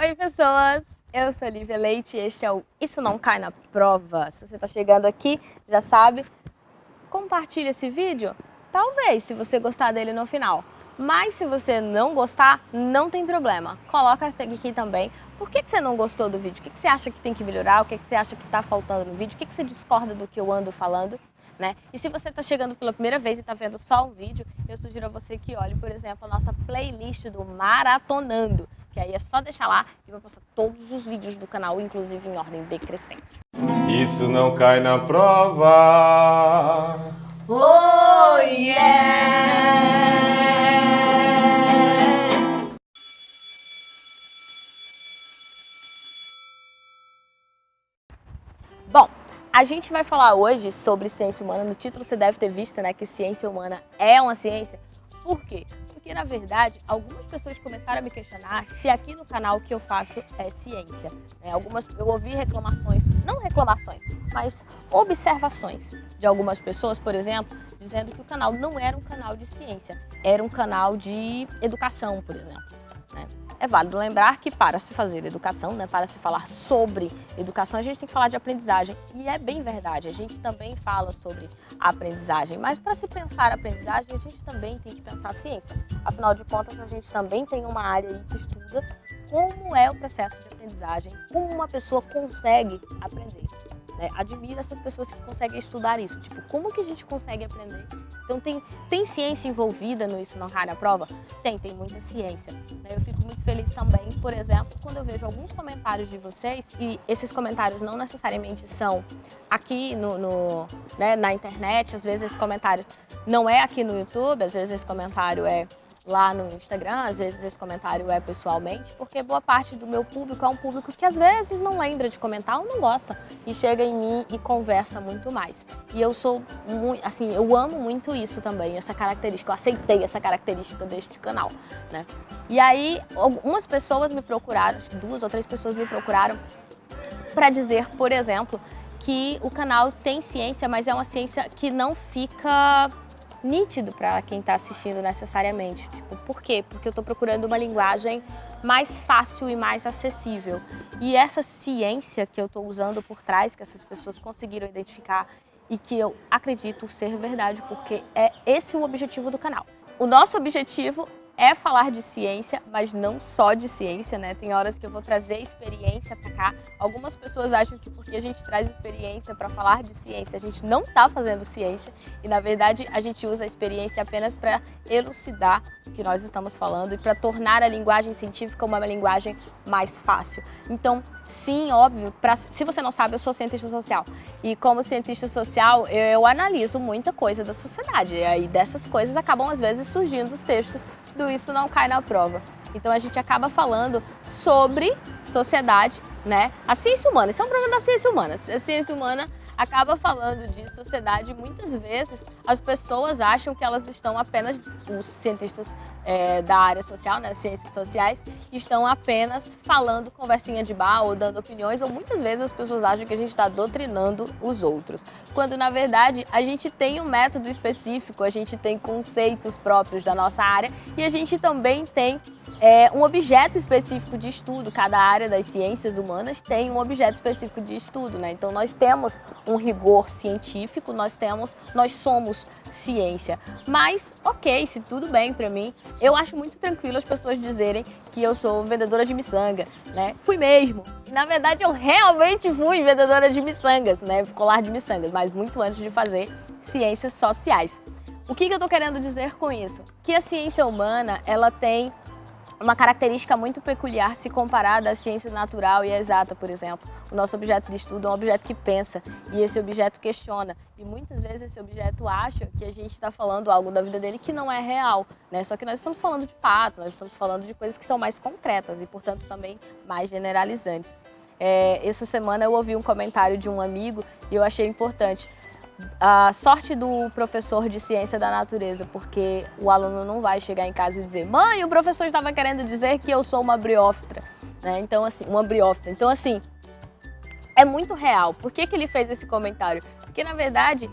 Oi, pessoas! Eu sou Lívia Leite e este é o Isso Não Cai na Prova. Se você está chegando aqui, já sabe, compartilhe esse vídeo. Talvez, se você gostar dele no final. Mas se você não gostar, não tem problema. Coloca aqui também por que, que você não gostou do vídeo, o que, que você acha que tem que melhorar, o que, que você acha que está faltando no vídeo, o que, que você discorda do que eu ando falando. Né? E se você está chegando pela primeira vez e está vendo só um vídeo, eu sugiro a você que olhe, por exemplo, a nossa playlist do Maratonando, que aí é só deixar lá e vai postar todos os vídeos do canal, inclusive em ordem decrescente. Isso não cai na prova. Oh, yeah! Bom, a gente vai falar hoje sobre ciência humana. No título você deve ter visto né, que ciência humana é uma ciência. Por quê? Porque, na verdade, algumas pessoas começaram a me questionar se aqui no canal que eu faço é ciência. Né? Algumas, eu ouvi reclamações, não reclamações, mas observações de algumas pessoas, por exemplo, dizendo que o canal não era um canal de ciência, era um canal de educação, por exemplo. Né? É válido lembrar que para se fazer educação, né, para se falar sobre educação, a gente tem que falar de aprendizagem. E é bem verdade, a gente também fala sobre aprendizagem, mas para se pensar aprendizagem, a gente também tem que pensar ciência. Afinal de contas, a gente também tem uma área aí que estuda como é o processo de aprendizagem, como uma pessoa consegue aprender. Né? Admiro essas pessoas que conseguem estudar isso. Tipo, como que a gente consegue aprender? Então, tem, tem ciência envolvida no Isso Não na Prova? Tem, tem muita ciência. Né? Eu fico por exemplo, quando eu vejo alguns comentários de vocês, e esses comentários não necessariamente são aqui no, no né, na internet, às vezes esse comentário não é aqui no YouTube, às vezes esse comentário é lá no Instagram, às vezes esse comentário é pessoalmente, porque boa parte do meu público é um público que às vezes não lembra de comentar ou não gosta e chega em mim e conversa muito mais. E eu sou muito, assim, eu amo muito isso também, essa característica, eu aceitei essa característica deste canal, né? E aí, algumas pessoas me procuraram, duas ou três pessoas me procuraram para dizer, por exemplo, que o canal tem ciência, mas é uma ciência que não fica nítido para quem está assistindo necessariamente. Tipo, por quê? Porque eu estou procurando uma linguagem mais fácil e mais acessível. E essa ciência que eu estou usando por trás, que essas pessoas conseguiram identificar e que eu acredito ser verdade, porque é esse o objetivo do canal. O nosso objetivo é falar de ciência, mas não só de ciência, né? Tem horas que eu vou trazer experiência para cá. Algumas pessoas acham que porque a gente traz experiência para falar de ciência, a gente não está fazendo ciência. E, na verdade, a gente usa a experiência apenas para elucidar o que nós estamos falando e para tornar a linguagem científica uma linguagem mais fácil. Então, sim, óbvio, pra, se você não sabe, eu sou cientista social. E como cientista social, eu, eu analiso muita coisa da sociedade. E aí, dessas coisas, acabam, às vezes, surgindo os textos do isso não cai na prova. Então a gente acaba falando sobre sociedade, né? A ciência humana, isso é um problema da ciência humana. A ciência humana acaba falando de sociedade muitas vezes as pessoas acham que elas estão apenas, os cientistas é, da área social, né, ciências sociais, estão apenas falando conversinha de bar ou dando opiniões, ou muitas vezes as pessoas acham que a gente está doutrinando os outros. Quando na verdade a gente tem um método específico, a gente tem conceitos próprios da nossa área e a gente também tem é, um objeto específico de estudo. Cada área das ciências humanas tem um objeto específico de estudo, né? Então nós temos um rigor científico, nós temos, nós somos ciência. Mas, ok, se tudo bem para mim, eu acho muito tranquilo as pessoas dizerem que eu sou vendedora de miçanga, né? Fui mesmo. Na verdade, eu realmente fui vendedora de miçangas, né? Colar de miçangas, mas muito antes de fazer ciências sociais. O que, que eu estou querendo dizer com isso? Que a ciência humana, ela tem uma característica muito peculiar se comparada à ciência natural e exata, por exemplo. O nosso objeto de estudo é um objeto que pensa e esse objeto questiona. E muitas vezes esse objeto acha que a gente está falando algo da vida dele que não é real, né? Só que nós estamos falando de fatos, nós estamos falando de coisas que são mais concretas e, portanto, também mais generalizantes. É, essa semana eu ouvi um comentário de um amigo e eu achei importante a sorte do professor de ciência da natureza, porque o aluno não vai chegar em casa e dizer mãe, o professor estava querendo dizer que eu sou uma briófita, né? Então, assim, uma briófita. Então, assim, é muito real. Por que, que ele fez esse comentário? Porque, na verdade,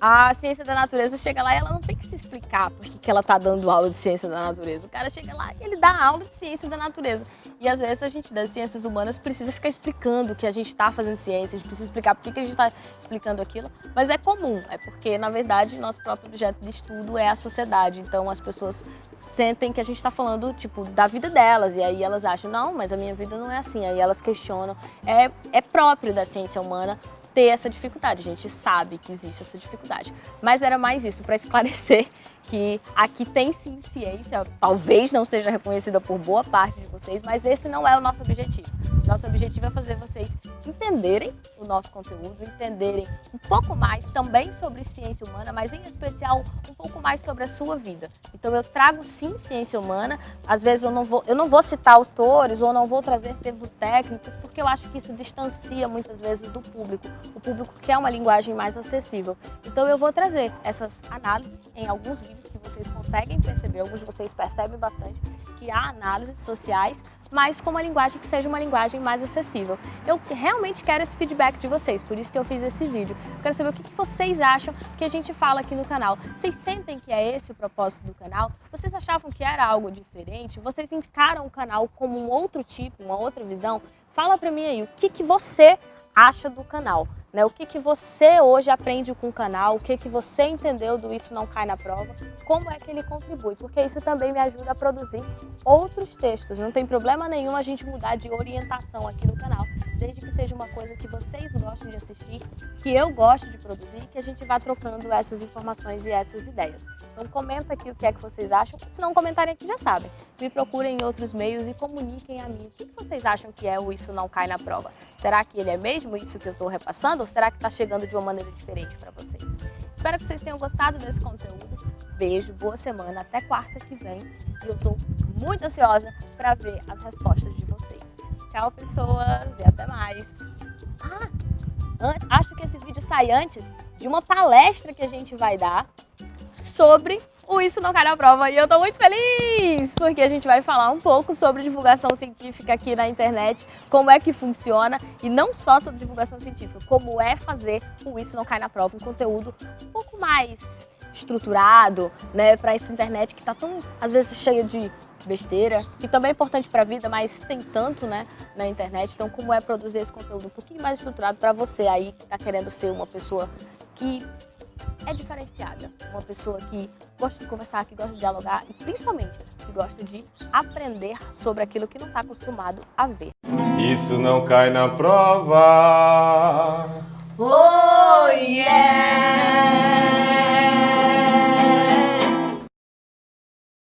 a ciência da natureza chega lá e ela não tem que explicar por que ela tá dando aula de ciência da natureza. O cara chega lá e ele dá aula de ciência da natureza. E às vezes a gente das ciências humanas precisa ficar explicando que a gente está fazendo ciência, a gente precisa explicar por que, que a gente está explicando aquilo. Mas é comum, é porque na verdade nosso próprio objeto de estudo é a sociedade. Então as pessoas sentem que a gente está falando tipo da vida delas e aí elas acham, não, mas a minha vida não é assim. Aí elas questionam. É, é próprio da ciência humana ter essa dificuldade. A gente sabe que existe essa dificuldade. Mas era mais isso, para esclarecer que aqui tem sim ciência, talvez não seja reconhecida por boa parte de vocês, mas esse não é o nosso objetivo. Nosso objetivo é fazer vocês entenderem o nosso conteúdo, entenderem um pouco mais também sobre ciência humana, mas em especial um pouco mais sobre a sua vida. Então eu trago sim ciência humana, às vezes eu não vou, eu não vou citar autores ou não vou trazer termos técnicos, porque eu acho que isso distancia muitas vezes do público. O público quer uma linguagem mais acessível. Então eu vou trazer essas análises em alguns vídeos que vocês conseguem perceber, alguns de vocês percebem bastante que há análises sociais mas com uma linguagem que seja uma linguagem mais acessível. Eu realmente quero esse feedback de vocês, por isso que eu fiz esse vídeo. Eu quero saber o que vocês acham que a gente fala aqui no canal. Vocês sentem que é esse o propósito do canal? Vocês achavam que era algo diferente? Vocês encaram o canal como um outro tipo, uma outra visão? Fala pra mim aí, o que, que você acha do canal? Né? O que, que você hoje aprende com o canal, o que, que você entendeu do Isso Não Cai na Prova, como é que ele contribui, porque isso também me ajuda a produzir outros textos. Não tem problema nenhum a gente mudar de orientação aqui no canal, desde que seja uma coisa que vocês gostam de assistir, que eu gosto de produzir, que a gente vá trocando essas informações e essas ideias. Então comenta aqui o que é que vocês acham, se não comentarem aqui já sabem. Me procurem em outros meios e comuniquem a mim o que vocês acham que é o Isso Não Cai na Prova. Será que ele é mesmo isso que eu estou repassando? ou será que está chegando de uma maneira diferente para vocês? Espero que vocês tenham gostado desse conteúdo. Beijo, boa semana, até quarta que vem. E eu estou muito ansiosa para ver as respostas de vocês. Tchau, pessoas, e até mais. Ah, acho que esse vídeo sai antes de uma palestra que a gente vai dar sobre o Isso Não Cai na Prova. E eu tô muito feliz, porque a gente vai falar um pouco sobre divulgação científica aqui na internet, como é que funciona, e não só sobre divulgação científica, como é fazer o Isso Não Cai na Prova, um conteúdo um pouco mais estruturado, né, para essa internet que tá tão, às vezes, cheia de besteira, que também é importante para a vida, mas tem tanto, né, na internet. Então, como é produzir esse conteúdo um pouquinho mais estruturado para você aí que está querendo ser uma pessoa que é diferenciada. Uma pessoa que gosta de conversar, que gosta de dialogar e principalmente que gosta de aprender sobre aquilo que não está acostumado a ver. Isso não cai na prova. Oh, yeah!